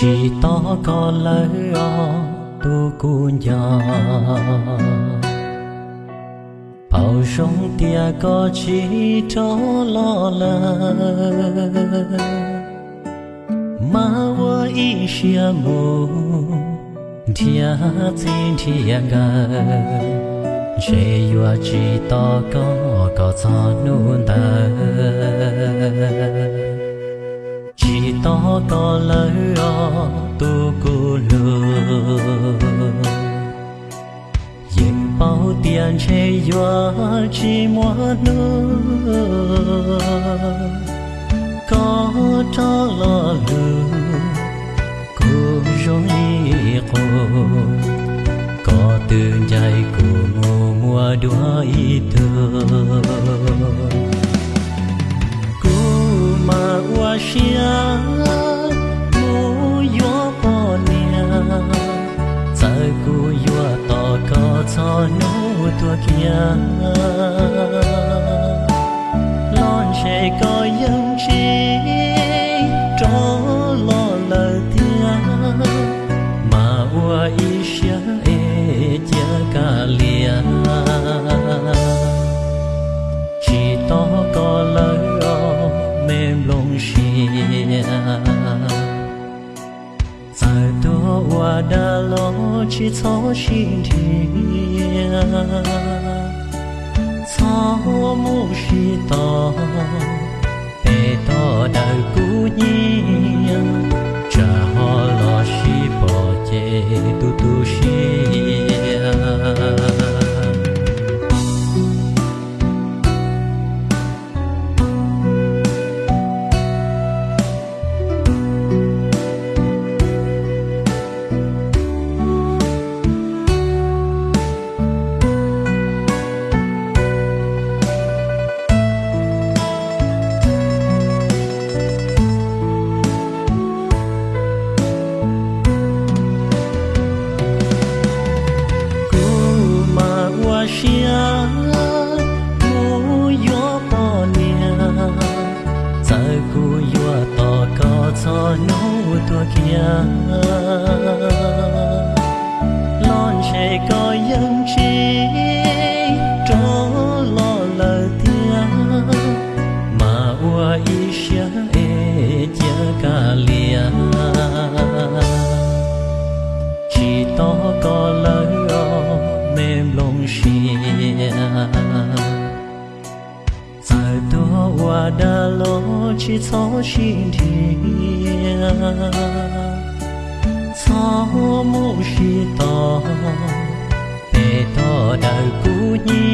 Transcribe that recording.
chỉ to có lấy o, tu cu nhà bao sông tia có chỉ cho lo lơ. Mà wo ý xia mù tia tin tia ga. Chế yo chỉ to có có cho nụ ta bao tiền chế mua nữa có cho có mùa mùa đua thơ. Thương mà qua xia lon sẽ có dân trí tró lo lờ thiên mà ua y sẽ e chia cả lìa. Chỉ to có lời o mềm lòng xìa. Tại tôi ua đã lo chỉ cho xin thiên mô mô shi to bê to đời cũ nhi nhà non trẻ có dân trí tró lo lờ tia mà ua y xia e chia ca lia chỉ to có lời o mềm lòng xia giờ tôi đã lối Chỉ tỏ xin 白稻的姑娘